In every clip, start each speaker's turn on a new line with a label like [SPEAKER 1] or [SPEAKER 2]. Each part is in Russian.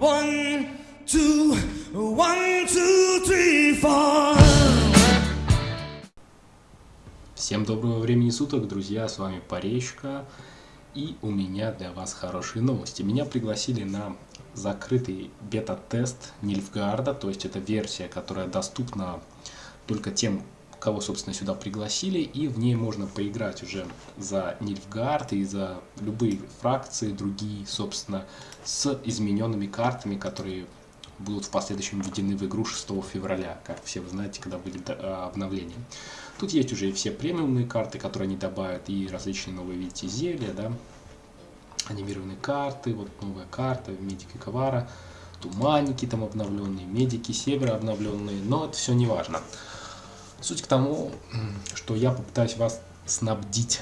[SPEAKER 1] One, two, one, two, three, four.
[SPEAKER 2] Всем доброго времени суток, друзья, с вами Паречка, и у меня для вас хорошие новости. Меня пригласили на закрытый бета-тест Нильфгарда, то есть это версия, которая доступна только тем, кого, собственно, сюда пригласили, и в ней можно поиграть уже за Нильфгард и за любые фракции, другие, собственно, с измененными картами, которые будут в последующем введены в игру 6 февраля, как все вы знаете, когда были а, обновления. Тут есть уже и все премиумные карты, которые они добавят, и различные новые, видите, зелья, да, анимированные карты, вот новая карта, медики Ковара, туманники там обновленные, медики Севера обновленные, но это все не важно. Суть к тому, что я попытаюсь вас снабдить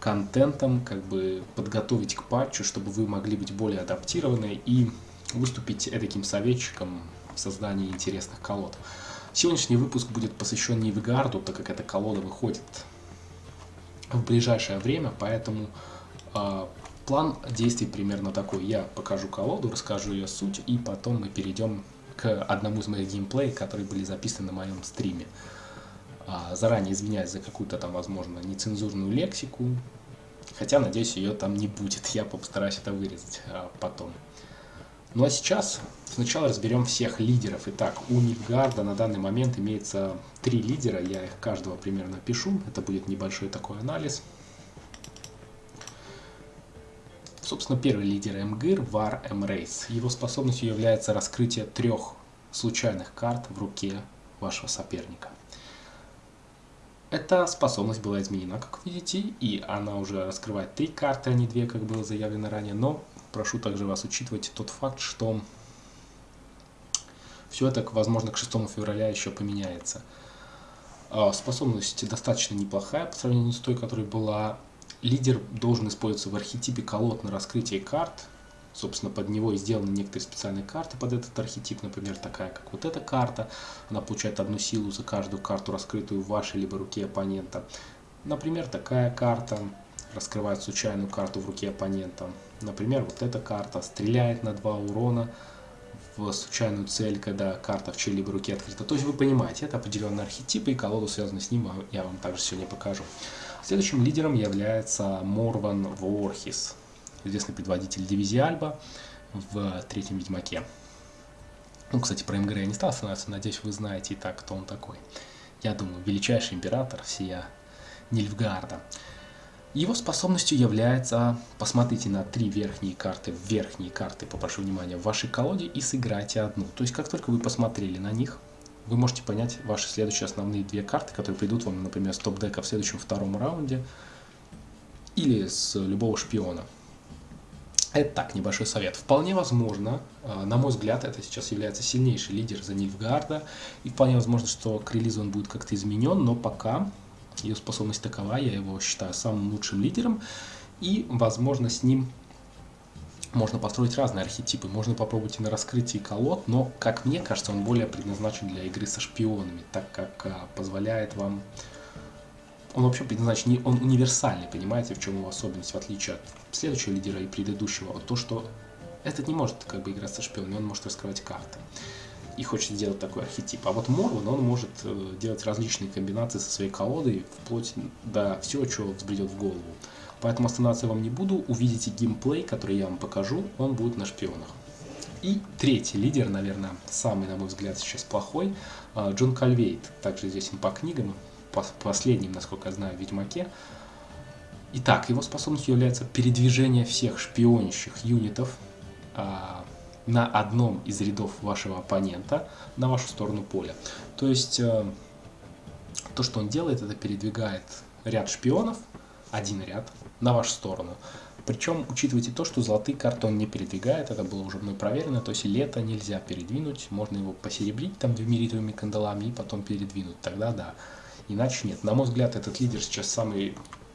[SPEAKER 2] контентом, как бы подготовить к патчу, чтобы вы могли быть более адаптированы и выступить таким советчиком в создании интересных колод. Сегодняшний выпуск будет посвящен Нивигарду, так как эта колода выходит в ближайшее время, поэтому э, план действий примерно такой. Я покажу колоду, расскажу ее суть, и потом мы перейдем к одному из моих геймплеев, которые были записаны на моем стриме. А, заранее извиняюсь за какую-то там, возможно, нецензурную лексику, хотя, надеюсь, ее там не будет, я постараюсь это вырезать а, потом. Ну а сейчас сначала разберем всех лидеров. Итак, у Нильфгарда на данный момент имеется три лидера, я их каждого примерно пишу, это будет небольшой такой анализ. Собственно, первый лидер МГИР – Вар Эмрейс. Его способностью является раскрытие трех случайных карт в руке вашего соперника. Эта способность была изменена, как видите, и она уже раскрывает три карты, а не две, как было заявлено ранее. Но прошу также вас учитывать тот факт, что все это, возможно, к 6 февраля еще поменяется. А, способность достаточно неплохая по сравнению с той, которая была. Лидер должен использоваться в архетипе колод на раскрытие карт, собственно, под него и сделаны некоторые специальные карты под этот архетип, например, такая, как вот эта карта. Она получает одну силу за каждую карту, раскрытую в вашей либо руке оппонента. Например, такая карта раскрывает случайную карту в руке оппонента. Например, вот эта карта стреляет на 2 урона в случайную цель, когда карта в чьей-либо руке открыта. То есть вы понимаете, это определенный архетип, и колоду, связанную с ним, я вам также сегодня покажу. Следующим лидером является Морван Ворхис известный предводитель дивизии Альба в третьем Ведьмаке. Ну, кстати, про МГР я не стал останавливаться, надеюсь, вы знаете и так, кто он такой. Я думаю, величайший император всея Нильфгарда. Его способностью является, посмотрите на три верхние карты, верхние карты, попрошу внимания, в вашей колоде и сыграйте одну. То есть, как только вы посмотрели на них, вы можете понять ваши следующие основные две карты, которые придут вам, например, с топ-дека в следующем втором раунде или с любого шпиона. Это так, небольшой совет. Вполне возможно, э, на мой взгляд, это сейчас является сильнейший лидер за Нильфгарда, и вполне возможно, что к релизу он будет как-то изменен, но пока ее способность такова, я его считаю самым лучшим лидером, и, возможно, с ним можно построить разные архетипы, можно попробовать и на раскрытии колод, но, как мне кажется, он более предназначен для игры со шпионами, так как а, позволяет вам он вообще предназначен, он универсальный, понимаете, в чем его особенность, в отличие от следующего лидера и предыдущего, то, что этот не может как бы играть со шпионами, он может раскрывать карты и хочет сделать такой архетип. А вот Морван, он может э, делать различные комбинации со своей колодой, вплоть до всего, что взбредет в голову. Поэтому останавливаться я вам не буду, увидите геймплей, который я вам покажу, он будет на шпионах. И третий лидер, наверное, самый, на мой взгляд, сейчас плохой, э, Джон Кальвейт, также известен по книгам, последним, насколько я знаю, Ведьмаке. Итак, его способностью является передвижение всех шпионящих юнитов а, на одном из рядов вашего оппонента на вашу сторону поля. То есть, а, то, что он делает, это передвигает ряд шпионов, один ряд, на вашу сторону. Причем учитывайте то, что золотые карты он не передвигает, это было уже мной проверено, то есть лето нельзя передвинуть, можно его посеребрить там двумеритовыми кандалами и потом передвинуть, тогда да. Иначе нет. На мой взгляд, этот лидер сейчас самый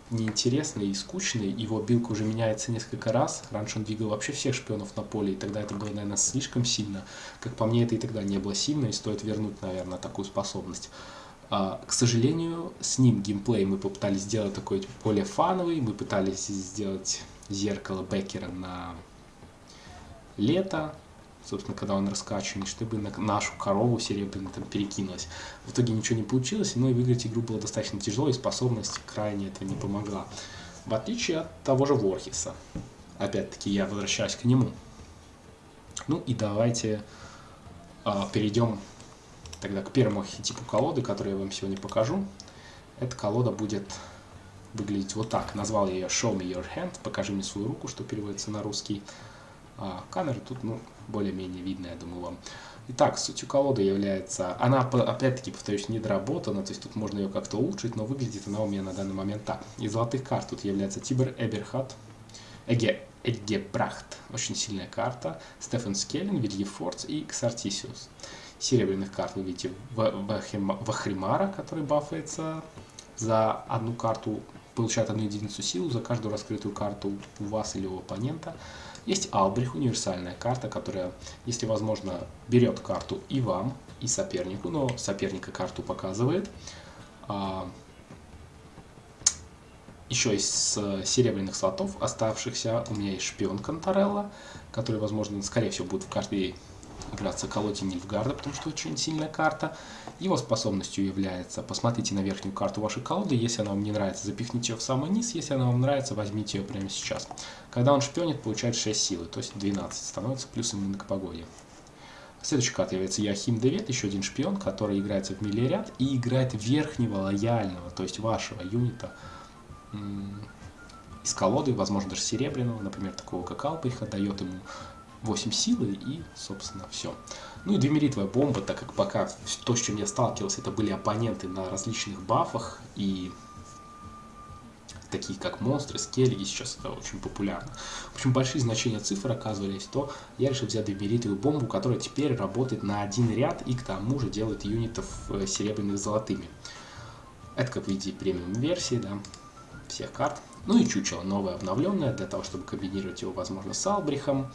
[SPEAKER 2] неинтересный и скучный. Его билка уже меняется несколько раз. Раньше он двигал вообще всех шпионов на поле, и тогда это было, наверное, слишком сильно. Как по мне, это и тогда не было сильно, и стоит вернуть, наверное, такую способность. А, к сожалению, с ним геймплей мы попытались сделать такой более фановый. Мы пытались сделать зеркало Беккера на лето. Собственно, когда он раскачанный, чтобы на нашу корову серебряную там перекинулась. В итоге ничего не получилось, но и выиграть игру было достаточно тяжело, и способность крайне этого не помогла. В отличие от того же Ворхиса. Опять-таки, я возвращаюсь к нему. Ну и давайте а, перейдем тогда к первому архетипу колоды, который я вам сегодня покажу. Эта колода будет выглядеть вот так. Назвал я ее Show Me Your Hand, покажи мне свою руку, что переводится на русский. А, камера тут, ну, более-менее видно, я думаю, вам. Итак, сутью колоды является, она, опять-таки, повторюсь, недоработана, то есть тут можно ее как-то улучшить, но выглядит она у меня на данный момент так. Из золотых карт тут является Тибер Эберхат, Эге, Эгебрахт, очень сильная карта, Стефан Скеллин, Вильефордс и Ксартисиус. Серебряных карт вы видите Вахримара, который бафается за одну карту, получает одну единицу силу за каждую раскрытую карту у вас или у оппонента. Есть Албрих, универсальная карта, которая, если возможно, берет карту и вам, и сопернику, но соперника карту показывает. А, еще из серебряных слотов оставшихся у меня есть шпион Конторелла, который, возможно, скорее всего, будет в карте играться колоде Нильфгарда, потому что очень сильная карта. Его способностью является, посмотрите на верхнюю карту вашей колоды, если она вам не нравится, запихните ее в самый низ, если она вам нравится, возьмите ее прямо сейчас. Когда он шпионит, получает 6 силы, то есть 12, становится плюсом именно к погоде. Следующий карта является Яхим Девет, еще один шпион, который играется в миле и играет верхнего лояльного, то есть вашего юнита из колоды, возможно даже серебряного, например, такого как Алпиха, дает ему 8 силы и, собственно, все. Ну и двемеритовая бомба, так как пока то, с чем я сталкивался, это были оппоненты на различных бафах и такие как монстры, скеллиги, сейчас это очень популярно. В общем, большие значения цифр оказывались, то я решил взять двемеритовую бомбу, которая теперь работает на один ряд и к тому же делает юнитов э, серебряных золотыми. Это, как видите, премиум версии, да, всех карт. Ну и чучело новое, обновленное, для того, чтобы комбинировать его, возможно, с Албрихом,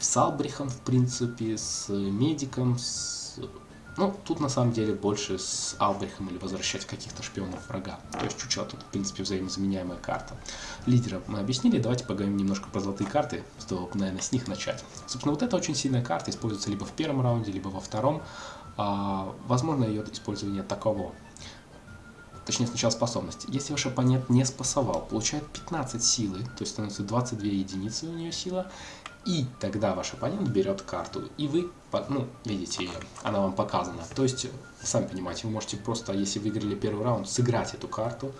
[SPEAKER 2] с Албрихом, в принципе, с Медиком, с... Ну, тут на самом деле больше с Албрихом или возвращать каких-то шпионов врага. То есть чучело тут, в принципе, взаимозаменяемая карта. Лидера мы объяснили, давайте поговорим немножко про золотые карты, стоило наверное, с них начать. Собственно, вот эта очень сильная карта используется либо в первом раунде, либо во втором. А, возможно, ее использование таково точнее сначала способности. Если ваш оппонент не спасовал, получает 15 силы, то есть становится 22 единицы у нее сила, и тогда ваш оппонент берет карту, и вы, ну, видите ее, она вам показана. То есть, сами понимаете, вы можете просто, если выиграли первый раунд, сыграть эту карту,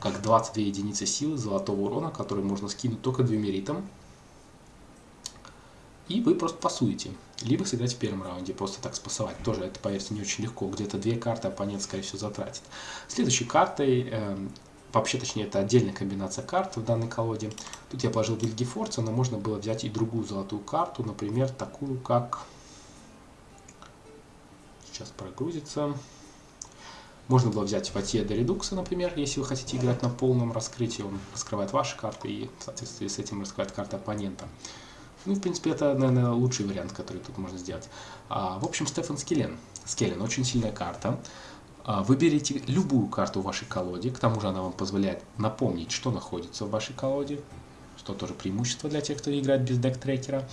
[SPEAKER 2] как 22 единицы силы золотого урона, который можно скинуть только двумеритом, и вы просто пасуете. Либо сыграть в первом раунде, просто так спасовать. Тоже это, поверьте, не очень легко. Где-то две карты оппонент, скорее всего, затратит. Следующей картой э, Вообще, точнее, это отдельная комбинация карт в данной колоде. Тут я положил Вильгефорца, но можно было взять и другую золотую карту, например, такую как... Сейчас прогрузится. Можно было взять Ватье де Редукса, например, если вы хотите играть на полном раскрытии. Он раскрывает ваши карты и в соответствии с этим раскрывает карты оппонента. Ну, в принципе, это, наверное, лучший вариант, который тут можно сделать. А, в общем, Стефан Скеллен. Скеллен очень сильная карта. А, Выберите любую карту в вашей колоде, к тому же она вам позволяет напомнить, что находится в вашей колоде, что тоже преимущество для тех, кто играет без дек-трекера.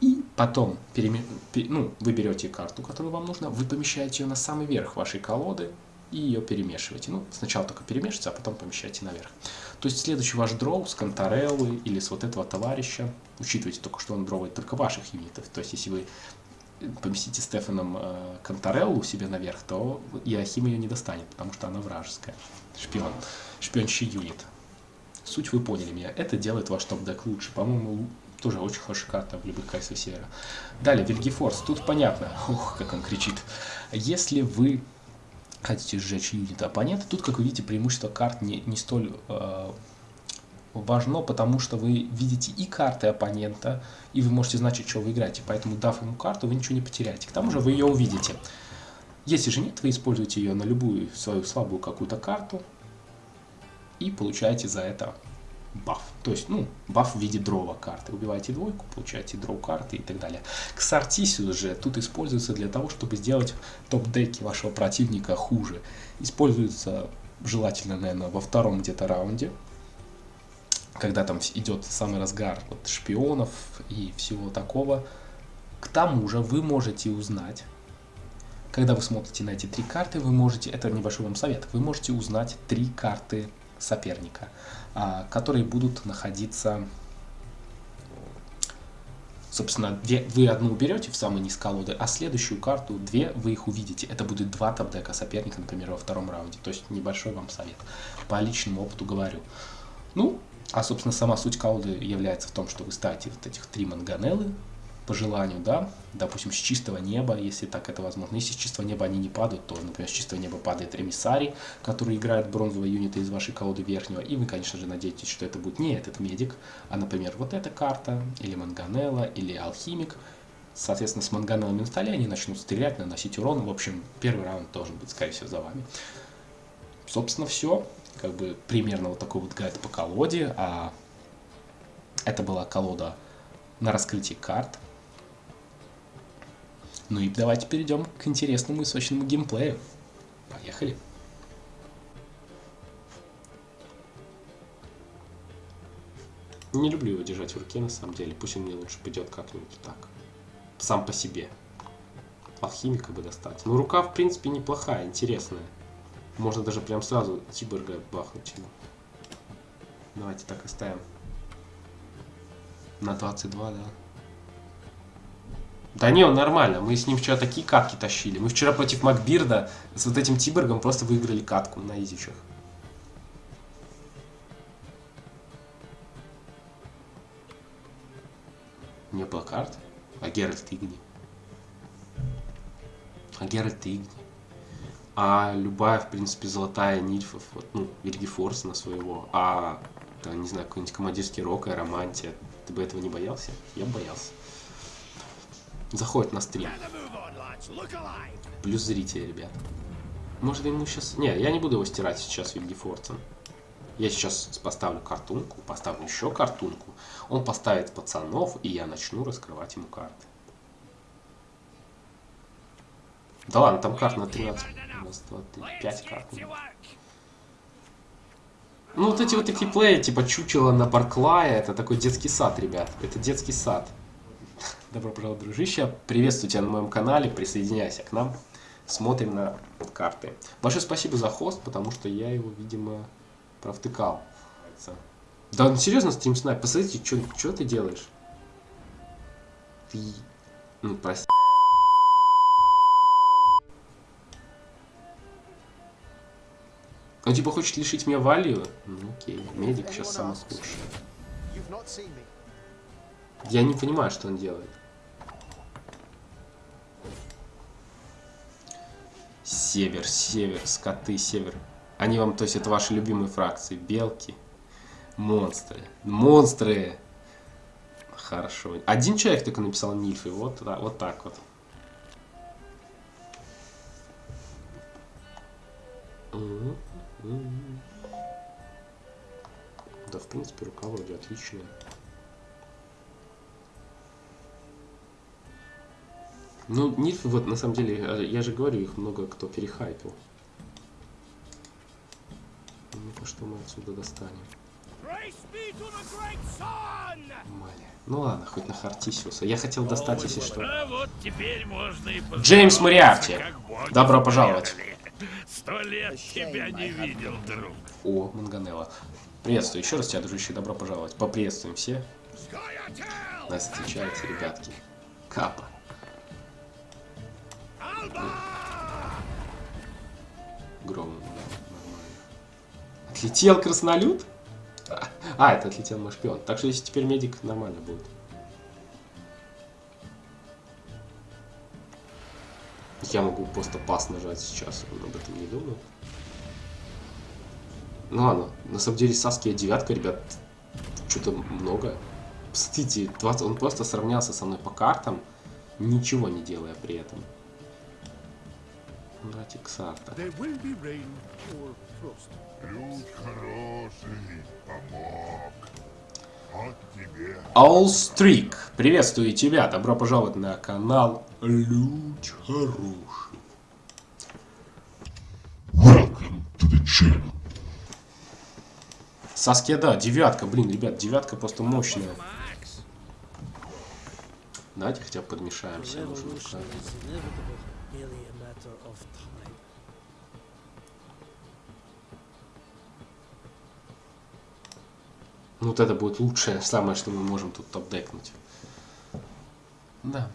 [SPEAKER 2] И потом переме... ну, вы берете карту, которую вам нужно, вы помещаете ее на самый верх вашей колоды и ее перемешиваете. Ну, сначала только перемешиваете, а потом помещаете наверх. То есть следующий ваш дроу с Контореллы или с вот этого товарища, учитывайте только, что он дровает только ваших юнитов. То есть если вы поместите Стефаном э, Контореллу себе наверх, то Иохим ее не достанет, потому что она вражеская. Шпион. Шпионщий юнит. Суть вы поняли меня. Это делает ваш топ-дек лучше. По-моему, тоже очень хорошая карта в любых кайсах севера. Далее, Вильгефорс. Тут понятно. Ух, как он кричит. Если вы хотите сжечь юнит оппонента, тут, как вы видите, преимущество карт не, не столь э, важно, потому что вы видите и карты оппонента, и вы можете знать, что вы играете. Поэтому, дав ему карту, вы ничего не потеряете. К тому же вы ее увидите. Если же нет, вы используете ее на любую свою слабую какую-то карту и получаете за это баф. То есть, ну, баф в виде дрова карты. Убиваете двойку, получаете дроу карты и так далее. Ксартисиус же тут используется для того, чтобы сделать топ-деки вашего противника хуже. Используется желательно, наверное, во втором где-то раунде, когда там идет самый разгар вот, шпионов и всего такого. К тому же вы можете узнать, когда вы смотрите на эти три карты, вы можете, это небольшой вам совет, вы можете узнать три карты соперника, а, которые будут находиться Собственно, две, вы одну уберете в самый низ колоды, а следующую карту, две, вы их увидите. Это будет два топ-дека соперника, например, во втором раунде. То есть небольшой вам совет. По личному опыту говорю. Ну, а, собственно, сама суть колоды является в том, что вы ставите вот этих три манганеллы, по желанию, да, допустим, с чистого неба, если так это возможно. Если с чистого неба они не падают, то, например, с чистого неба падает ремиссарий, который играет бронзовые юниты из вашей колоды верхнего, и вы, конечно же, надеетесь, что это будет не этот медик, а, например, вот эта карта, или манганелла, или алхимик. Соответственно, с манганеллами на столе они начнут стрелять, наносить урон. В общем, первый раунд должен быть, скорее всего, за вами. Собственно, все. Как бы примерно вот такой вот гайд по колоде. А это была колода на раскрытие карт. Ну и давайте перейдем к интересному и сочному геймплею. Поехали. Не люблю его держать в руке, на самом деле. Пусть он мне лучше пойдет как-нибудь так. Сам по себе. Алхимика бы достать. Ну, рука, в принципе, неплохая, интересная. Можно даже прям сразу Тиберга бахнуть ему. Давайте так оставим. На 22, да. Да не, он нормально. Мы с ним вчера такие катки тащили. Мы вчера против Макбирда с вот этим Тибергом просто выиграли катку на изичах. Не плакарт, а Геральт Игни. А Геральт Игни. А любая, в принципе, золотая нильфов, вот, ну, Вильгефорс на своего, а, да, не знаю, какой-нибудь командирский рок и романтия. Ты бы этого не боялся? Я боялся заходит на стрим. Плюс зрители, ребят. Может ему сейчас... Не, я не буду его стирать сейчас Вильгефорцем. Я сейчас поставлю картунку, поставлю еще картунку. Он поставит пацанов, и я начну раскрывать ему карты. Да ладно, там карт на 13. Раз, два, три, пять карт. Ну, вот эти вот такие плеи, типа чучело на Барклая, это такой детский сад, ребят. Это детский сад. Добро пожаловать, дружище. Приветствую тебя на моем канале, присоединяйся к нам. Смотрим на карты. Большое спасибо за хост, потому что я его, видимо, провтыкал. Да, ну серьезно, стрим снайп, посмотрите, что ты делаешь? Ты... Ну, прости. Он типа хочет лишить меня валью? Ну окей, медик сейчас самый худший. Я не понимаю, что он делает. Север, север, скоты, север. Они вам, то есть это ваши любимые фракции. Белки, монстры. Монстры! Хорошо. Один человек только написал Нильфы. Вот, вот так вот. Да, в принципе, рука вроде отличная. Ну, нильфы, вот, на самом деле, э, я же говорю, их много кто перехайпил. Ну-ка, что мы отсюда достанем? Маля. Ну ладно, хоть на Хартисиуса. Я хотел достать, если что. А вот Джеймс Мариарти. Добро пожаловать. Сто лет тебя не видел, друг. О, Манганелла. Приветствую. Еще раз тебя, дружище, добро пожаловать. Поприветствуем все. Нас встречайте, ребятки. Капа. Гром. Отлетел краснолюд? А, это отлетел мой шпион. Так что если теперь медик, нормально будет. Я могу просто пас нажать сейчас, он об этом не думал. Ну ладно, на самом деле Саския девятка, ребят, что-то много. Посмотрите, 20, он просто сравнялся со мной по картам, ничего не делая при этом. Братик Сарта. Аулстрик, приветствую тебя, добро пожаловать на канал Люч Хороший. Welcome to the channel. Саске, да, девятка, блин, ребят, девятка просто мощная. Давайте хотя бы подмешаемся. нужно Ну, вот это будет лучшее, самое, что мы можем тут топ-декнуть. Да.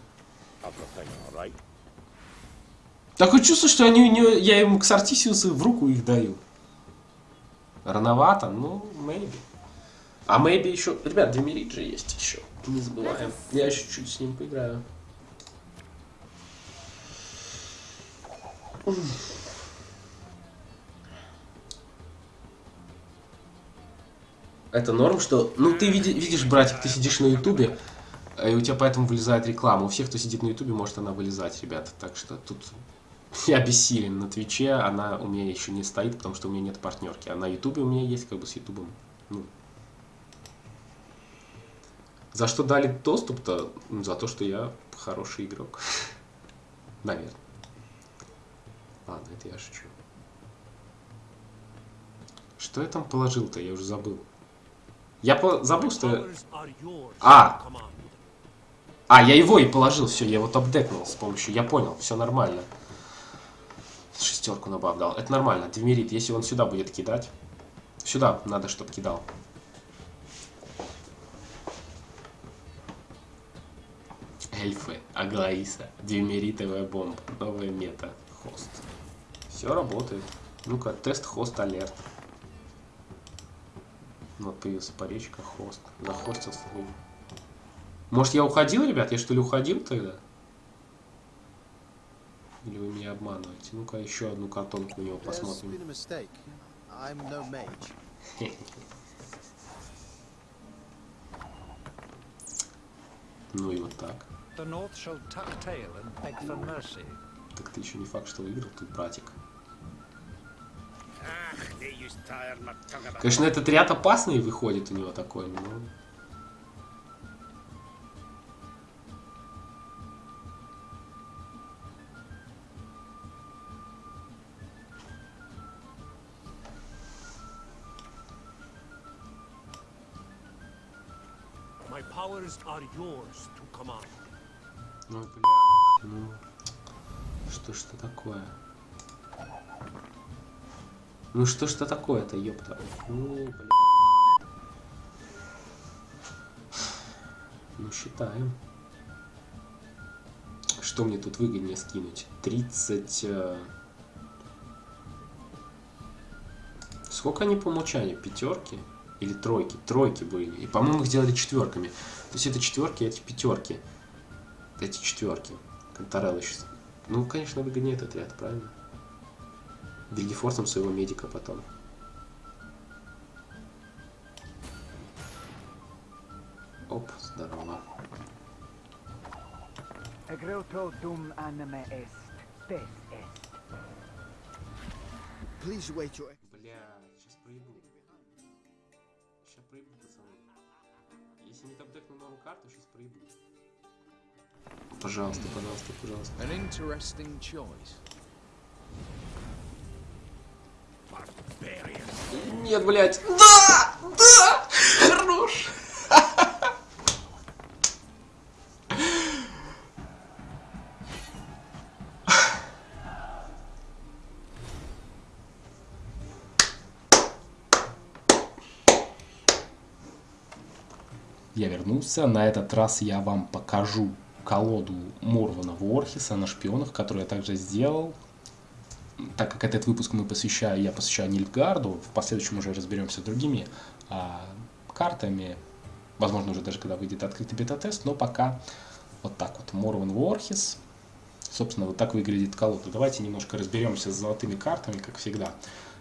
[SPEAKER 2] Такое чувство, что они, я им к Сартисиусу в руку их даю. Рановато, ну, maybe. А maybe еще... Ребят, Демирит же есть еще. Не забываем. Я еще чуть с ним поиграю. Это норм, что... Ну, ты види- видишь, братик, ты сидишь на Ютубе, и у тебя поэтому вылезает реклама. У всех, кто сидит на Ютубе, может она вылезать, ребята. Так что тут я бессилен. На Твиче она у меня еще не стоит, потому что у меня нет партнерки. А на Ютубе у меня есть как бы с Ютубом. Ну. За что дали доступ-то? Ну, За то, что я хороший игрок. Наверное. Ладно, это я шучу. Что я там положил-то? Я уже забыл. Я по- забыл, что... А. А, я его и положил, все, я его топ-декнул с помощью, я понял, все нормально. Шестерку на баф дал, это нормально, Демерит, если он сюда будет кидать, сюда надо, чтобы кидал. Эльфы, Аглаиса, Демеритовая бомба, новая мета, хост. Все работает. Ну-ка, тест хост алерт. Вот появился поречка, хост. Захостился. Может, я уходил, ребят? Я что ли уходил тогда? Или вы меня обманываете? Ну-ка, еще одну картонку у него посмотрим.
[SPEAKER 3] no.
[SPEAKER 2] Ну и вот так. Так ты еще не факт, что выиграл тут, братик. Конечно, этот ряд опасный выходит у него такой, но... Ну, бля, ну... Что ж это такое? Ну что ж это такое-то, ёпта? Ну, бля. Ну, считаем. Что мне тут выгоднее скинуть? 30... э, Сколько они по умолчанию? Пятерки? Или тройки? Тройки были. И, по-моему, их делали четверками. То есть это четверки, эти пятерки. Эти четверки. Конторелло сейчас. Ну, конечно, выгоднее этот ряд, правильно? Вильгефорсом своего медика потом. Оп, здорово. Бля, сейчас проебу. Сейчас проебу, пацаны. Если не топ-декну новую карту, сейчас проебу. Пожалуйста, пожалуйста, пожалуйста.
[SPEAKER 4] An interesting choice.
[SPEAKER 2] Нет, блядь. Да! Да! Хорош! Я вернулся. На этот раз я вам покажу колоду Морвана Ворхиса на шпионах, которую я также сделал так как этот выпуск мы посвящаю, я посвящаю Нильфгарду, в последующем уже разберемся с другими а, картами, возможно, уже даже когда выйдет открытый бета-тест, но пока вот так вот, Морван Ворхис, собственно, вот так выглядит колода. Давайте немножко разберемся с золотыми картами, как всегда,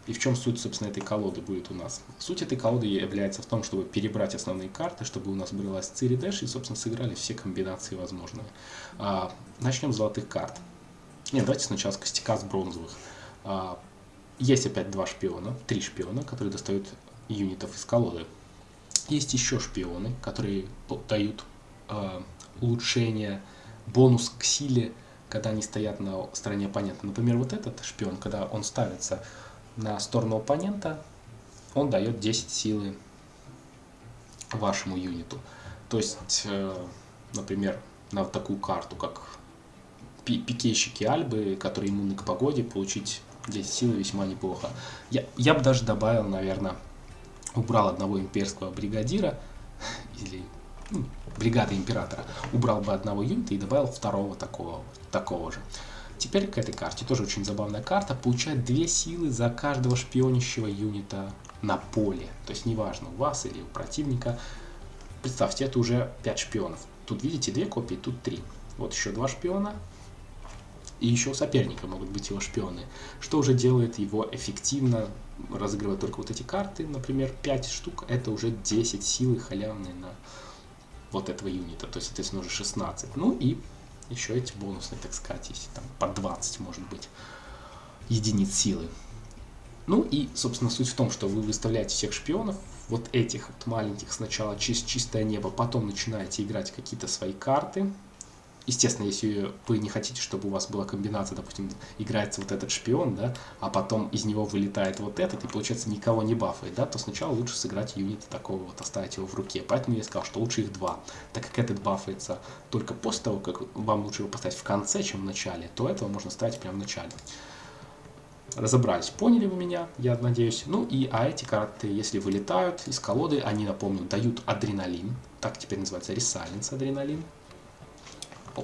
[SPEAKER 2] и в чем суть, собственно, этой колоды будет у нас. Суть этой колоды является в том, чтобы перебрать основные карты, чтобы у нас бралась Цири Дэш и, собственно, сыграли все комбинации возможные. А, начнем с золотых карт. Нет, давайте сначала с костяка с бронзовых. А, Есть опять два шпиона, три шпиона, которые достают юнитов из колоды. Есть еще шпионы, которые дают а, улучшение, бонус к силе, когда они стоят на стороне оппонента. Например, вот этот шпион, когда он ставится на сторону оппонента, он дает 10 силы вашему юниту. То есть, э, например, на такую карту, как пикейщики Альбы, которые иммунны к погоде, получить 10 силы весьма неплохо. Я, я бы даже добавил, наверное, убрал одного имперского бригадира, или ну, бригады императора, убрал бы одного юнита и добавил второго такого, такого же. Теперь к этой карте, тоже очень забавная карта, получает 2 силы за каждого шпионящего юнита на поле. То есть неважно, у вас или у противника. Представьте, это уже 5 шпионов. Тут видите 2 копии, тут 3. Вот еще 2 шпиона, и еще у соперника могут быть его шпионы, что уже делает его эффективно разыгрывать только вот эти карты, например, 5 штук, это уже 10 силы халявные на вот этого юнита, то есть, соответственно, уже 16. Ну и еще эти бонусные, так сказать, если там по 20, может быть, единиц силы. Ну и, собственно, суть в том, что вы выставляете всех шпионов, вот этих вот маленьких сначала чис чистое небо, потом начинаете играть какие-то свои карты, Естественно, если вы не хотите, чтобы у вас была комбинация, допустим, играется вот этот шпион, да, а потом из него вылетает вот этот, и получается никого не бафает, да, то сначала лучше сыграть юнита такого вот, оставить его в руке. Поэтому я сказал, что лучше их два. Так как этот бафается только после того, как вам лучше его поставить в конце, чем в начале, то этого можно ставить прямо в начале. Разобрались, поняли вы меня, я надеюсь. Ну и, а эти карты, если вылетают из колоды, они, напомню, дают адреналин, так теперь называется ресалинс адреналин,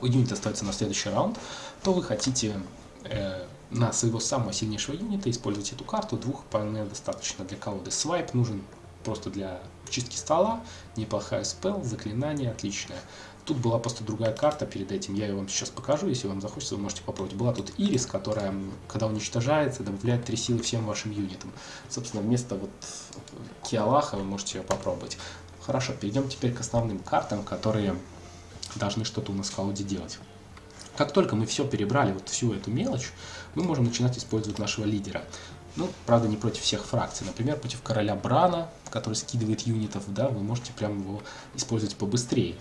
[SPEAKER 2] юнит остается на следующий раунд, то вы хотите э, на своего самого сильнейшего юнита использовать эту карту. Двух вполне достаточно для колоды. Свайп нужен просто для чистки стола. Неплохая спел, заклинание отличное. Тут была просто другая карта перед этим, я ее вам сейчас покажу, если вам захочется, вы можете попробовать. Была тут Ирис, которая, когда уничтожается, добавляет 3 силы всем вашим юнитам. Собственно, вместо вот Киалаха вы можете ее попробовать. Хорошо, перейдем теперь к основным картам, которые должны что-то у нас в колоде делать. Как только мы все перебрали, вот всю эту мелочь, мы можем начинать использовать нашего лидера. Ну, правда, не против всех фракций. Например, против короля Брана, который скидывает юнитов, да, вы можете прямо его использовать побыстрее.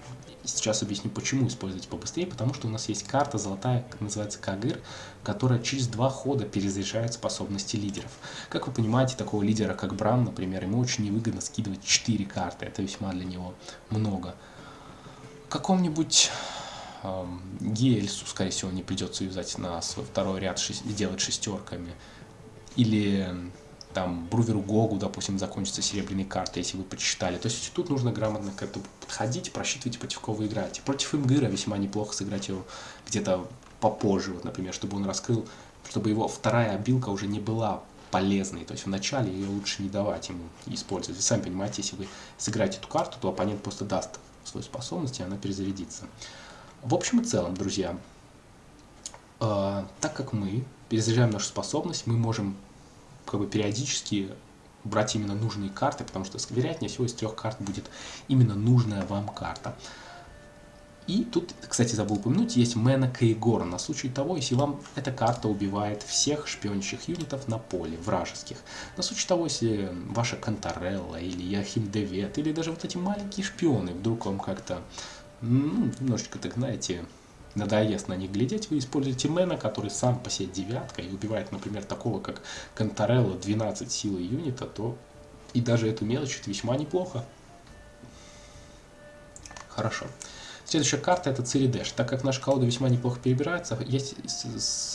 [SPEAKER 2] Сейчас объясню, почему использовать побыстрее, потому что у нас есть карта золотая, называется Кагыр, которая через два хода перезаряжает способности лидеров. Как вы понимаете, такого лидера, как Бран, например, ему очень невыгодно скидывать 4 карты, это весьма для него много каком-нибудь э, Гельсу, скорее всего, не придется юзать на свой второй ряд, шесть, делать шестерками. Или там Бруверу Гогу, допустим, закончится серебряной картой, если вы почитали. То есть тут нужно грамотно к этому подходить, просчитывать, против кого вы играете. Против Имгыра весьма неплохо сыграть его где-то попозже, вот, например, чтобы он раскрыл, чтобы его вторая обилка уже не была полезной. То есть вначале ее лучше не давать ему использовать. Вы сами понимаете, если вы сыграете эту карту, то оппонент просто даст свою способность, и она перезарядится. В общем и целом, друзья, э, так как мы перезаряжаем нашу способность, мы можем как бы периодически брать именно нужные карты, потому что, вероятнее всего, из трех карт будет именно нужная вам карта. И тут, кстати, забыл упомянуть, есть Мэна Кейгор на случай того, если вам эта карта убивает всех шпионящих юнитов на поле, вражеских. На случай того, если ваша Кантарелла или Яхим Девет, или даже вот эти маленькие шпионы вдруг вам как-то, ну, немножечко, так знаете, надоест на них глядеть, вы используете Мэна, который сам по себе девятка и убивает, например, такого, как Кантарелла 12 силы юнита, то и даже эту мелочь это весьма неплохо. Хорошо. Следующая карта это Циридеш. Так как наша колода весьма неплохо перебирается, есть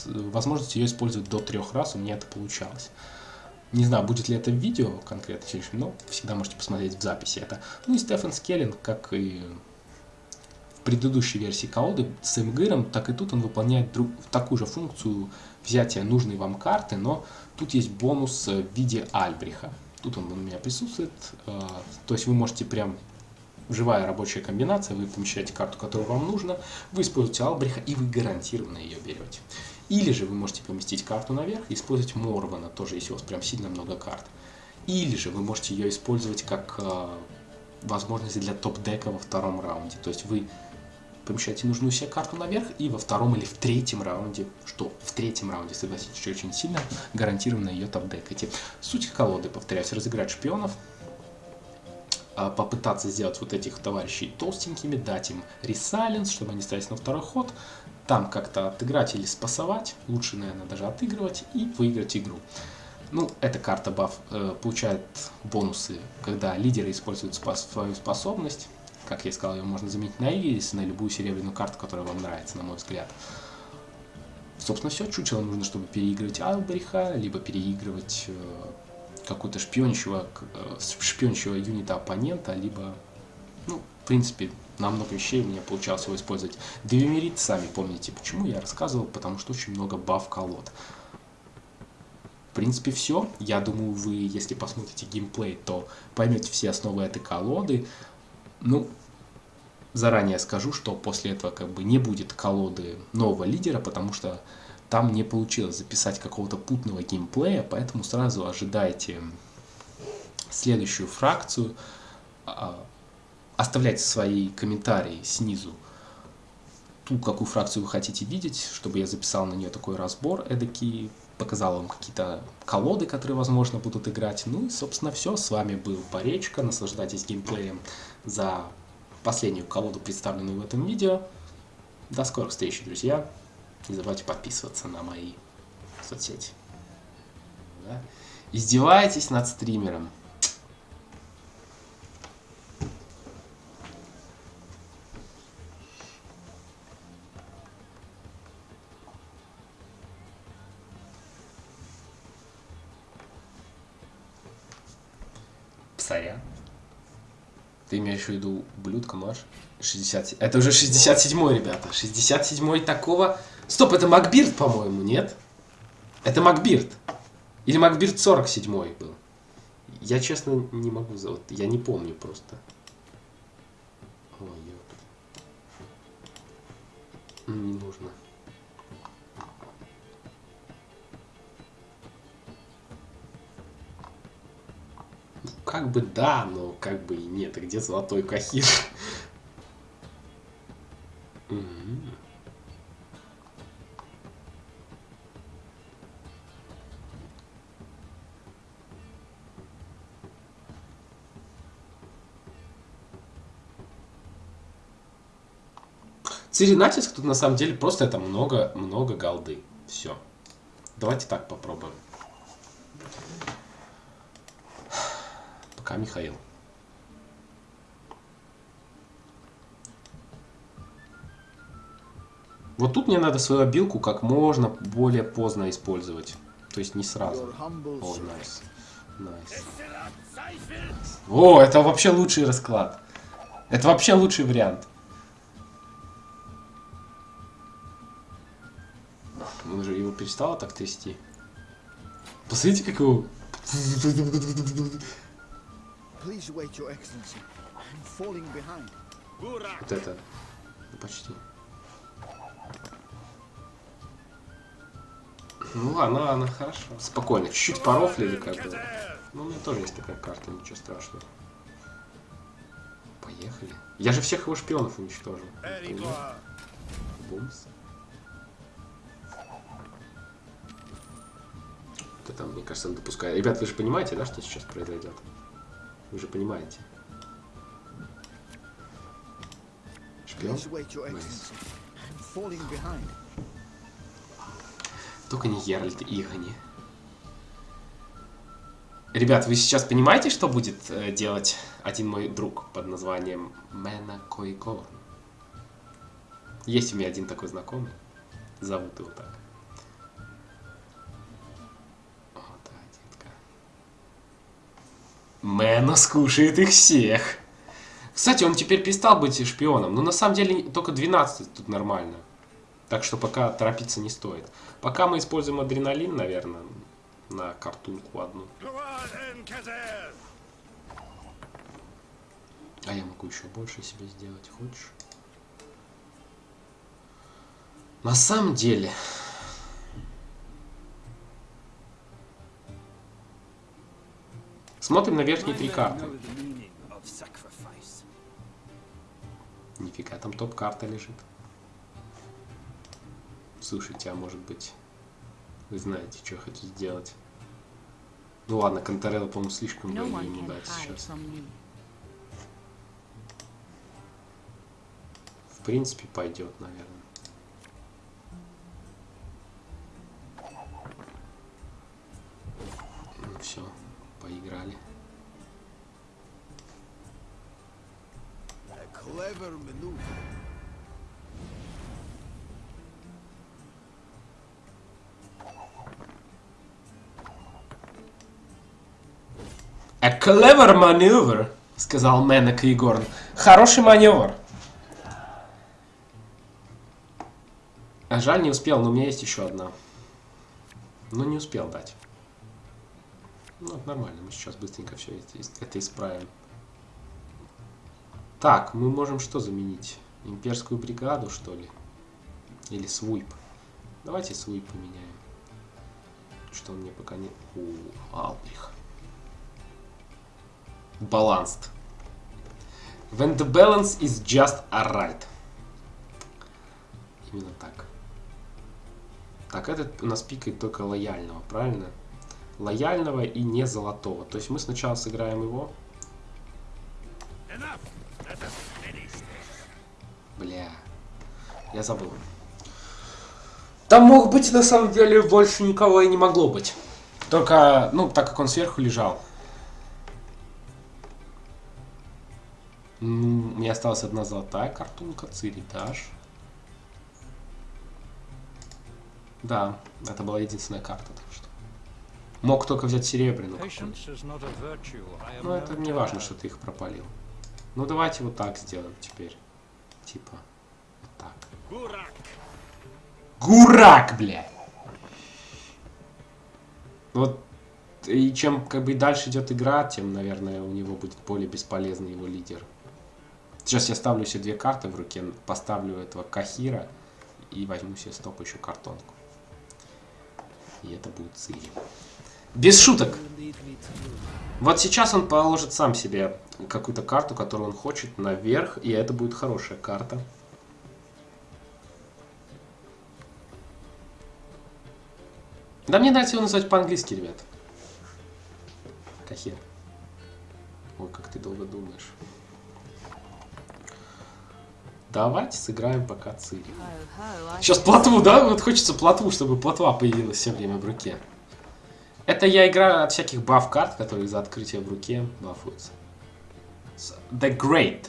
[SPEAKER 2] возможность ее использовать до трех раз, у меня это получалось. Не знаю, будет ли это в видео конкретно, но всегда можете посмотреть в записи это. Ну и Стефан Скеллин, как и в предыдущей версии колоды с Эмгыром, так и тут он выполняет друг, такую же функцию взятия нужной вам карты, но тут есть бонус в виде Альбриха. Тут он у меня присутствует, э, то есть вы можете прям живая рабочая комбинация, вы помещаете карту, которую вам нужно, вы используете Албриха и вы гарантированно ее берете. Или же вы можете поместить карту наверх и использовать Морвана, тоже если у вас прям сильно много карт. Или же вы можете ее использовать как э, возможность для топ-дека во втором раунде. То есть вы помещаете нужную себе карту наверх и во втором или в третьем раунде, что в третьем раунде, согласитесь, очень сильно гарантированно ее топ-декаете. Суть колоды, повторяюсь, разыграть шпионов, попытаться сделать вот этих товарищей толстенькими, дать им ресайленс, чтобы они остались на второй ход, там как-то отыграть или спасовать, лучше, наверное, даже отыгрывать и выиграть игру. Ну, эта карта баф э, получает бонусы, когда лидеры используют спас свою способность. Как я сказал, ее можно заменить на Ирис, на любую серебряную карту, которая вам нравится, на мой взгляд. Собственно, все. Чучело нужно, чтобы переигрывать Албриха, либо переигрывать э, какого-то шпионящего, э, шпионящего юнита оппонента, либо, ну, в принципе, на много вещей у меня получалось его использовать. Девимерит, сами помните, почему я рассказывал, потому что очень много баф колод. В принципе, все. Я думаю, вы, если посмотрите геймплей, то поймете все основы этой колоды. Ну, заранее скажу, что после этого как бы не будет колоды нового лидера, потому что там не получилось записать какого-то путного геймплея, поэтому сразу ожидайте следующую фракцию. А, оставляйте свои комментарии снизу ту, какую фракцию вы хотите видеть, чтобы я записал на нее такой разбор эдакий, показал вам какие-то колоды, которые, возможно, будут играть. Ну и, собственно, все. С вами был Поречка. Наслаждайтесь геймплеем за последнюю колоду, представленную в этом видео. До скорых встреч, друзья. Не забывайте подписываться на мои соцсети. Да? Издеваетесь над стримером. Сорян. Ты имеешь в виду ублюдка нож? 60... Это уже 67-й, ребята. 67-й такого... Стоп, это Макбирд, по-моему, нет? Это Макбирд. Или Макбирд 47-й был. Я, честно, не могу... Вот, я не помню просто. Ой. Не нужно. Ну, как бы да, но как бы и нет. А где золотой кахир? Мгм. Цири натиск тут на самом деле просто это много-много голды. Все. Давайте так попробуем. Пока Михаил. Вот тут мне надо свою обилку как можно более поздно использовать. То есть не сразу. О, nice. Nice. О, это вообще лучший расклад. Это вообще лучший вариант. Он же его перестало так трясти. Посмотрите, как его... Вот это. Ну, Почти. Ну ладно, ладно, хорошо. Спокойно, чуть-чуть порофлили как бы. Ну, у меня тоже есть такая карта, ничего страшного. Поехали. Я же всех его шпионов уничтожил. Бумс. Это, мне кажется, он допускает. Ребят, вы же понимаете, да, что сейчас произойдет? Вы же понимаете. Шпион? Только не Геральт Игони. Ребят, вы сейчас понимаете, что будет э, делать один мой друг под названием Мэна Койгорн? Есть у меня один такой знакомый. Зовут его так. Мэна скушает их всех. Кстати, он теперь перестал быть шпионом. Но на самом деле только 12 тут нормально. Так что пока торопиться не стоит. Пока мы используем адреналин, наверное, на картунку одну. А я могу еще больше себе сделать, хочешь? На самом деле... Смотрим на верхние три карты. Нифига, там топ-карта лежит. Слушайте, а может быть, вы знаете, что хочу сделать? Ну ладно, Конторелло, по-моему, слишком
[SPEAKER 5] No
[SPEAKER 2] много ему дать сейчас. В принципе, пойдет, наверное.
[SPEAKER 3] Clever maneuver,
[SPEAKER 2] сказал Менек Игорн. Хороший маневр. А жаль, не успел, но у меня есть еще одна. Но не успел дать. Ну, нормально, мы сейчас быстренько все это, это исправим. Так, мы можем что заменить? Имперскую бригаду, что ли? Или свип? Давайте свип поменяем. Что он мне пока не... О, Албрих. Balanced. When the balance is just alright. Именно так. Так, этот у нас пикает только лояльного, правильно? Лояльного и не золотого. То есть мы сначала сыграем его. Бля. Я забыл. Там мог быть на самом деле больше никого и не могло быть. Только, ну, так как он сверху лежал. Ну, у меня осталась одна золотая картунка, Циридаш. Да, это была единственная карта, так что. Мог только взять серебряную. Но это
[SPEAKER 6] known
[SPEAKER 2] не важно, что ты их пропалил. Ну давайте вот так сделаем теперь. Типа. Вот так. Гурак, бля! Вот и чем как бы дальше идет игра, тем, наверное, у него будет более бесполезный его лидер. Сейчас я ставлю себе две карты в руке, поставлю этого Кахира и возьму себе стопающую картонку. И это будет Цири. Без шуток! Вот сейчас он положит сам себе какую-то карту, которую он хочет, наверх, и это будет хорошая карта. Да мне нравится его называть по-английски, ребят. Кахир. Ой, как ты долго думаешь. Давайте сыграем пока Цири. Сейчас плотву, да? Вот хочется плотву, чтобы плотва появилась все время в руке. Это я играю от всяких баф карт, которые за открытие в руке бафуются. The Great.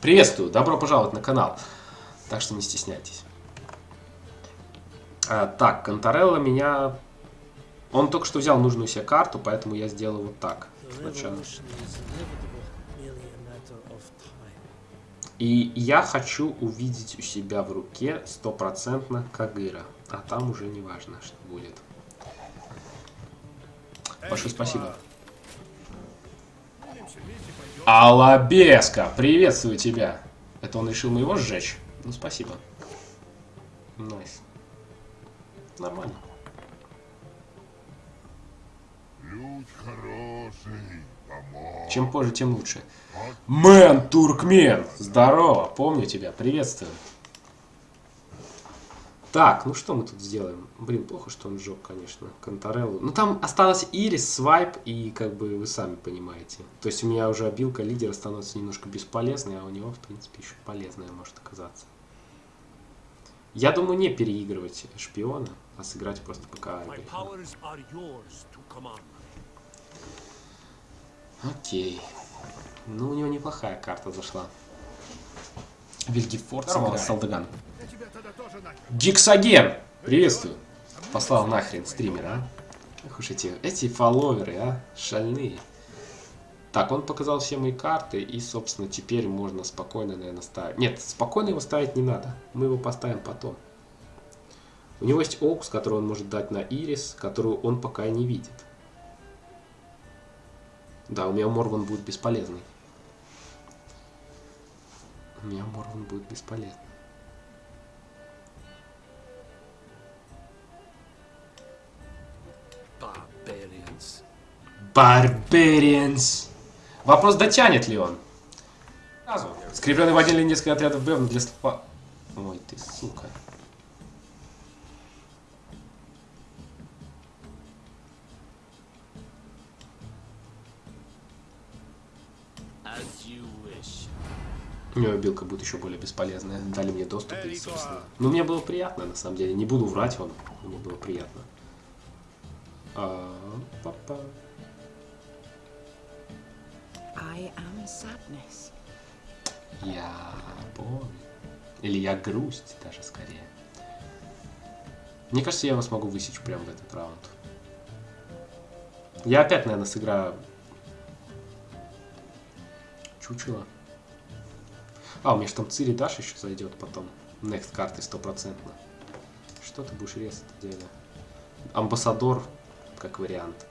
[SPEAKER 2] Приветствую, добро пожаловать на канал. Так что не стесняйтесь. А, так, Конторелло меня... Он только что взял нужную себе карту, поэтому я сделал вот так. Сначала. И я хочу увидеть у себя в руке стопроцентно Кагыра. А там уже не важно, что будет. Большое спасибо. Алабеска, приветствую тебя. Это он решил моего сжечь? Ну, спасибо. Nice. Нормально. Чем позже, тем лучше. Мэн, туркмен! Здорово, помню тебя, приветствую. Так, ну что мы тут сделаем? Блин, плохо, что он сжег, конечно, Контореллу. Ну там осталось Ирис, Свайп и как бы вы сами понимаете. То есть у меня уже обилка лидера становится немножко бесполезной, а у него, в принципе, еще полезная может оказаться. Я думаю, не переигрывать шпиона, а сыграть просто пока. Окей. Ну, у него неплохая карта зашла. Вильгефорд
[SPEAKER 3] Здорово,
[SPEAKER 2] Салдаган. Гиксоген! Приветствую. Послал нахрен стримера, а? Эх уж эти, эти фолловеры, а? Шальные. Так, он показал все мои карты, и, собственно, теперь можно спокойно, наверное, ставить. Нет, спокойно его ставить не надо. Мы его поставим потом. У него есть Оукс, который он может дать на Ирис, которую он пока не видит. Да, у меня Морван будет бесполезный. У меня Морван будет бесполезный.
[SPEAKER 1] Barbarians.
[SPEAKER 2] Барбарианс. Вопрос, дотянет ли он? Скрепленный в один или несколько отрядов Бевна для стопа... Ой, ты сука. У него билка будет еще более бесполезная. Дали мне доступ, и, собственно. Ну, мне было приятно, на самом деле. Не буду врать вам. Мне было приятно. А, папа. Я боль. Или я грусть даже скорее. Мне кажется, я его смогу высечь прямо в этот раунд. Я опять, наверное, сыграю чучело. А, у меня же там Цири Даш еще зайдет потом. Next карты стопроцентно. Что ты будешь резать, дядя? Амбассадор, как вариант.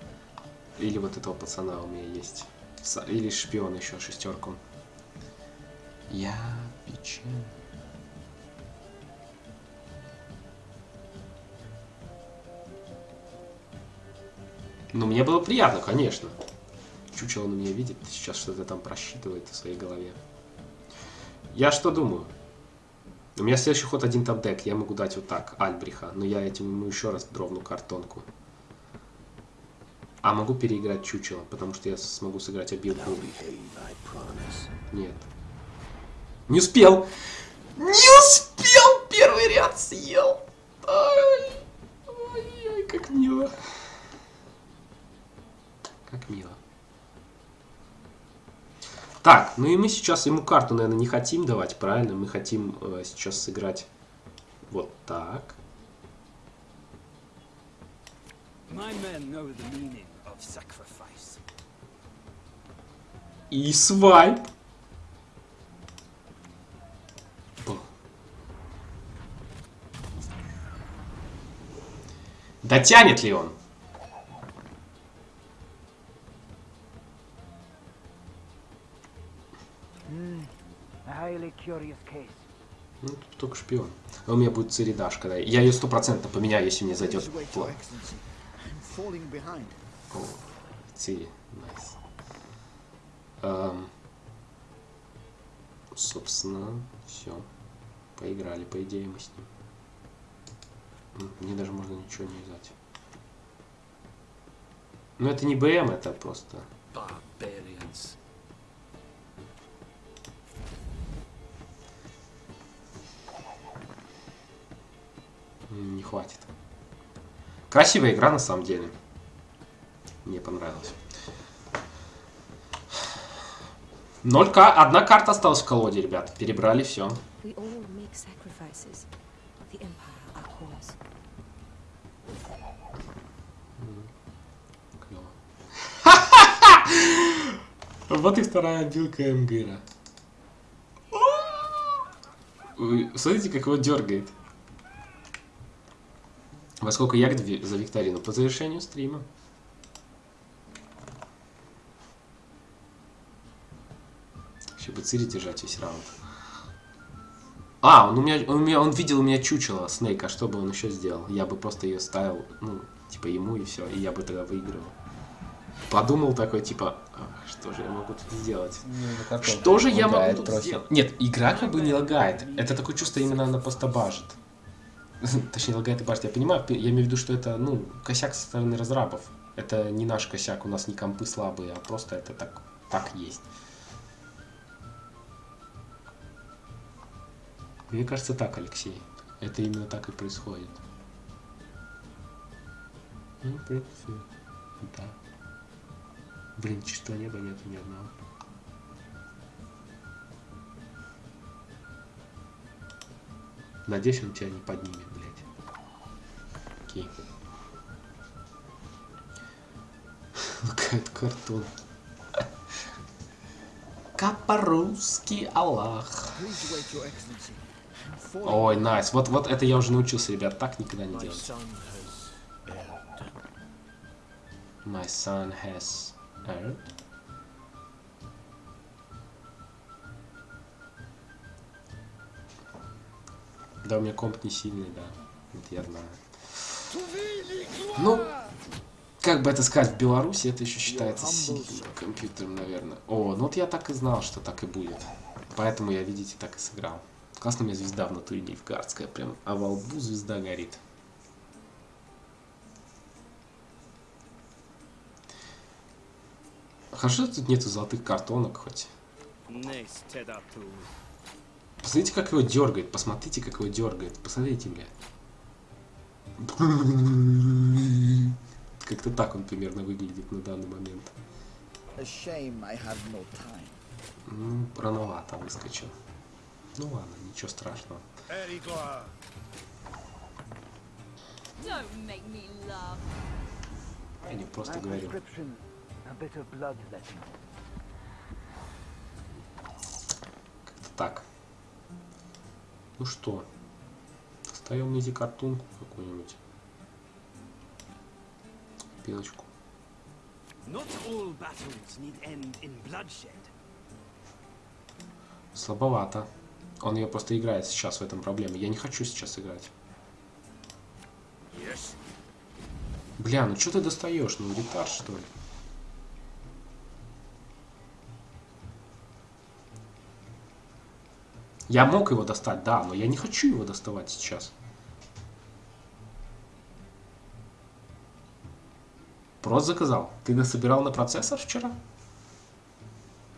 [SPEAKER 2] Или вот этого пацана у меня есть. Или шпион еще, шестерку. Я печаль. Ну, мне было приятно, конечно. Чучело на меня видит, сейчас что-то там просчитывает в своей голове. Я что думаю? У меня следующий ход один топ-дек, я могу дать вот так, Альбриха, но я этим ему еще раз дровну картонку. А могу переиграть чучело, потому что я смогу сыграть обилку. Нет. Не успел! Не успел! Первый ряд съел! Ай, ай, ай, как мило. Как мило. Так, ну и мы сейчас ему карту, наверное, не хотим давать, правильно? Мы хотим э, сейчас сыграть вот так. И свайп. Дотянет ли он? Ну, тут только шпион. А у меня будет Циридаш, когда... Я ее стопроцентно поменяю, если мне зайдет план. О, Цири, найс. Ам, собственно, все. Поиграли, по идее, мы с ним. М, Мне даже можно ничего не взять. Но это не БМ, это просто...
[SPEAKER 1] Barbarians.
[SPEAKER 2] Не хватит. Красивая игра на самом деле. Мне понравилось. 0К, одна карта осталась в колоде, ребят. Перебрали все. Вот и вторая билка Эмгыра. Вы Смотрите, как его дергает. Во сколько ви- за викторину? По завершению стрима. Еще бы Цири держать весь раунд. А, он у меня, он, у меня, он видел у меня чучело Снейка, что бы он еще сделал? Я бы просто ее ставил, ну, типа ему и все, и я бы тогда выигрывал. Подумал такой, типа, «Ах, что же я могу тут сделать? Что же я могу тут сделать? Нет, игра как бы не лагает. Это такое чувство, именно она просто бажит. Точнее, лагает и бажит. Я понимаю, я имею в виду, что это, ну, косяк со стороны разрабов. Это не наш косяк, у нас не компы слабые, а просто это так, так есть. Мне кажется, так, Алексей. Это именно так и происходит. Ну, в принципе, да. Блин, чистого неба нету ни одного. Надеюсь, он тебя не поднимет, блядь. Окей. Какой-то картон. Капорусский Аллах. Ой, найс. Вот, вот это я уже научился, ребят, так никогда не делать. My son has erred. Да, у меня комп не сильный, да. Это я знаю. Ну, как бы это сказать, в Беларуси это еще считается сильным компьютером, наверное. О, ну вот я так и знал, что так и будет. Поэтому я, видите, так и сыграл. Классно у меня звезда в натуре нильфгардская, прям, а во лбу звезда горит. Хорошо, тут нету золотых картонок хоть. Посмотрите, как его дергает. Посмотрите, как его дергает. Посмотрите, блядь. Как-то так он примерно выглядит на данный момент. Ну, рановато выскочил. Ну ладно, ничего страшного. Я не просто говорю. Как-то так. Ну что, достаем изи картунку какую-нибудь. Пилочку. Слабовато. Он ее просто играет сейчас, в этом проблема. Я не хочу сейчас играть. Бля, ну что ты достаешь? Ну, ретард, что ли? Я мог его достать, да, но я не хочу его доставать сейчас. Просто заказал. Ты насобирал на процессор вчера?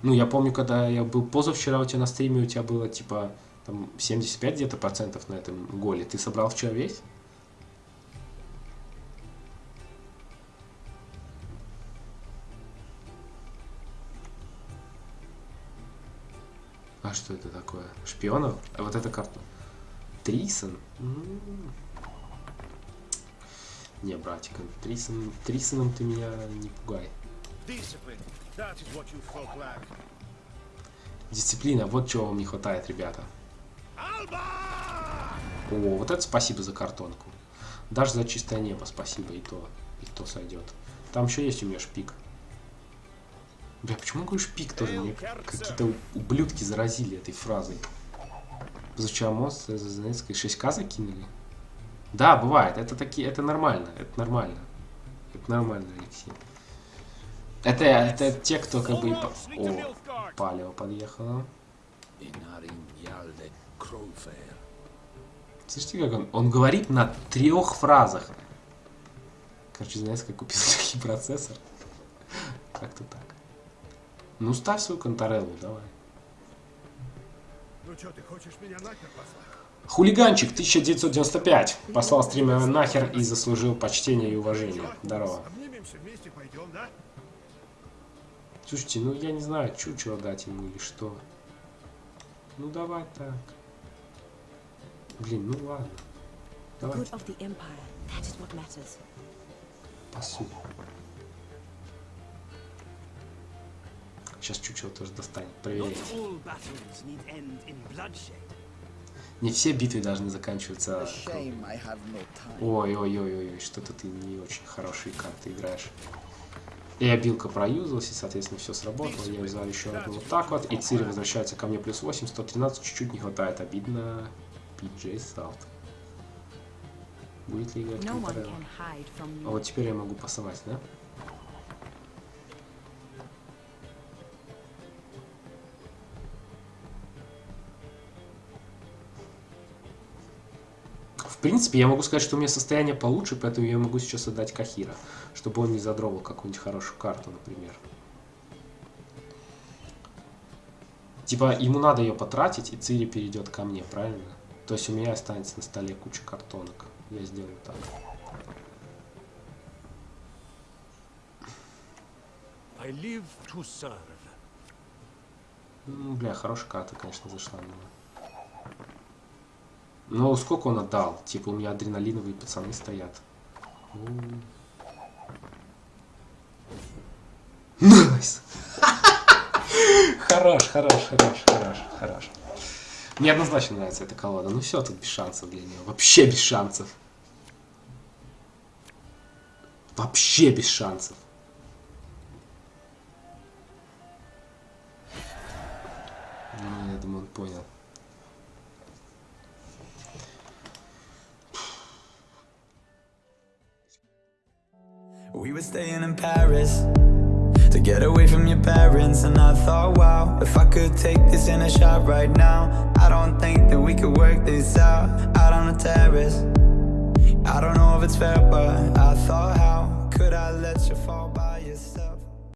[SPEAKER 2] Ну, я помню, когда я был позавчера у тебя на стриме, у тебя было типа там 75 где-то процентов на этом голе. Ты собрал вчера весь? Что это такое? Шпионов? А вот эта карта. Трисон? М. Не, братик, Трисон, Трисоном ты меня не пугай. Дисциплина, вот чего вам не хватает, ребята. О, вот это спасибо за картонку. Даже за чистое небо спасибо, и то, и то сойдет. Там еще есть у меня шпик. Бля, почему говорю шпик тоже? Мне какие-то у- ублюдки заразили этой фразой. Позавчера мост за Занецкой 6к закинули? Да, бывает. Это такие, это нормально. Это нормально. Это нормально, Алексей. Это, это те, кто как бы... О,
[SPEAKER 4] Yalde Crowfair.
[SPEAKER 2] Слышите, как он? Он говорит на трех фразах. Короче, знаете, как купил такой процессор? Как-то так. Ну, ставь свою контореллу, давай.
[SPEAKER 5] Ну что, ты хочешь меня нахер послать?
[SPEAKER 2] Хулиганчик 1995 послал стримера нахер и заслужил почтение и уважение. Здорово.
[SPEAKER 5] Обнимемся вместе, пойдем, да?
[SPEAKER 2] Слушайте, ну я не знаю, чучело дать ему или что. Ну давай так. Блин, ну ладно. Давай
[SPEAKER 7] good
[SPEAKER 2] Сейчас чучело тоже достанет.
[SPEAKER 1] Bloodshed.
[SPEAKER 2] Не все битвы должны заканчиваться. Ой-ой-ой-ой, что-то ты не очень хорошие карты играешь. И обилка проюзалась, и, соответственно, все сработало. Я взял еще одну вот так вот. И Цири возвращается ко мне плюс 8, 113, чуть-чуть не хватает. Обидно. PJ Salt. Будет ли играть А вот теперь я могу пасовать, да? Принципе, я могу сказать, что у меня состояние получше, поэтому я могу сейчас отдать Кахира, чтобы он не задровал какую-нибудь хорошую карту, например. Типа, ему надо ее потратить, и Цири перейдет ко мне, правильно? То есть у меня останется на столе куча картонок. Я сделаю так.
[SPEAKER 4] I live to serve.
[SPEAKER 2] Бля, хорошая карта, конечно, зашла мне. Ну, сколько он отдал? Типа, у меня адреналиновые пацаны стоят. Nice! Хорош, хорош, хорош, хорош, хорош. Мне однозначно нравится эта колода. Ну все, тут без шансов для нее. Вообще без шансов. Вообще без шансов. Ну, я думаю, он понял.
[SPEAKER 8] We were staying in Paris to get away from your parents. And I thought, wow, if I could take this in a shot right now, I don't think that we could work this out out on the terrace. I don't know if it's fair, but I thought, how could I let you fall?